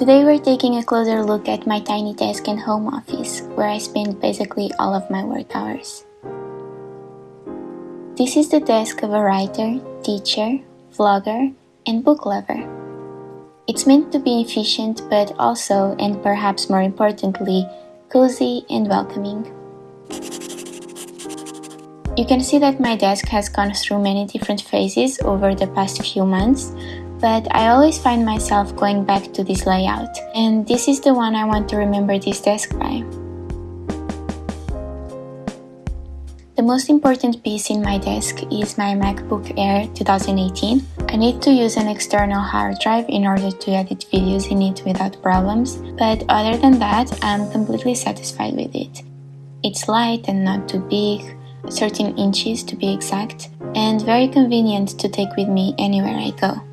Today we're taking a closer look at my tiny desk and home office, where I spend basically all of my work hours. This is the desk of a writer, teacher, vlogger, and book lover. It's meant to be efficient, but also, and perhaps more importantly, cozy and welcoming. You can see that my desk has gone through many different phases over the past few months, but I always find myself going back to this layout, and this is the one I want to remember this desk by. The most important piece in my desk is my MacBook Air 2018. I need to use an external hard drive in order to edit videos in it without problems, but other than that, I'm completely satisfied with it. It's light and not too big, 13 inches to be exact, and very convenient to take with me anywhere I go.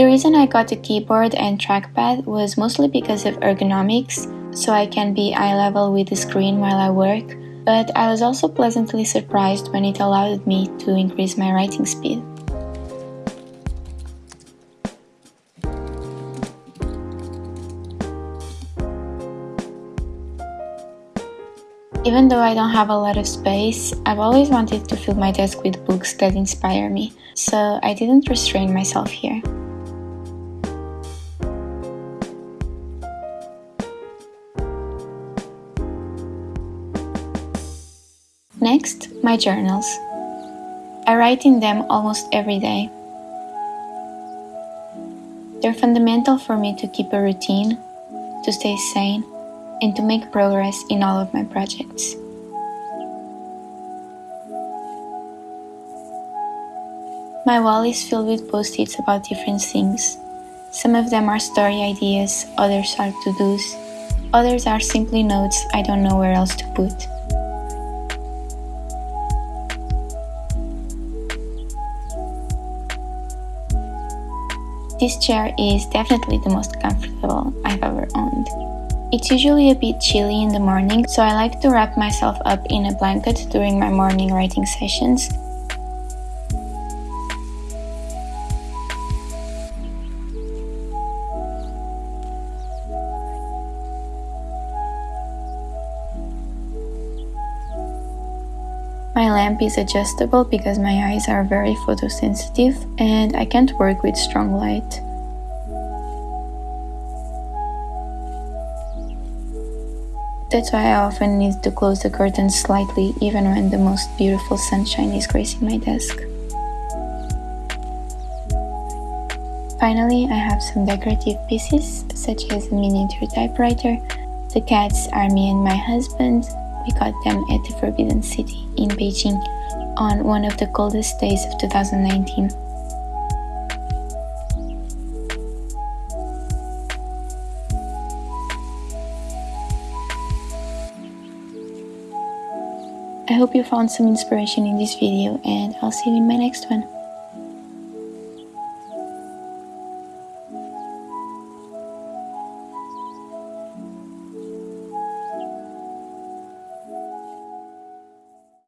The reason I got a keyboard and trackpad was mostly because of ergonomics, so I can be eye level with the screen while I work, but I was also pleasantly surprised when it allowed me to increase my writing speed. Even though I don't have a lot of space, I've always wanted to fill my desk with books that inspire me, so I didn't restrain myself here. Next, my journals. I write in them almost every day. They're fundamental for me to keep a routine, to stay sane, and to make progress in all of my projects. My wall is filled with post-its about different things. Some of them are story ideas, others are to-dos, others are simply notes I don't know where else to put. This chair is definitely the most comfortable I've ever owned. It's usually a bit chilly in the morning, so I like to wrap myself up in a blanket during my morning writing sessions. My lamp is adjustable because my eyes are very photosensitive and I can't work with strong light. That's why I often need to close the curtains slightly even when the most beautiful sunshine is gracing my desk. Finally, I have some decorative pieces such as a miniature typewriter. The cats are me and my husband, we got them at the Forbidden City in Beijing on one of the coldest days of 2019. I hope you found some inspiration in this video and I'll see you in my next one.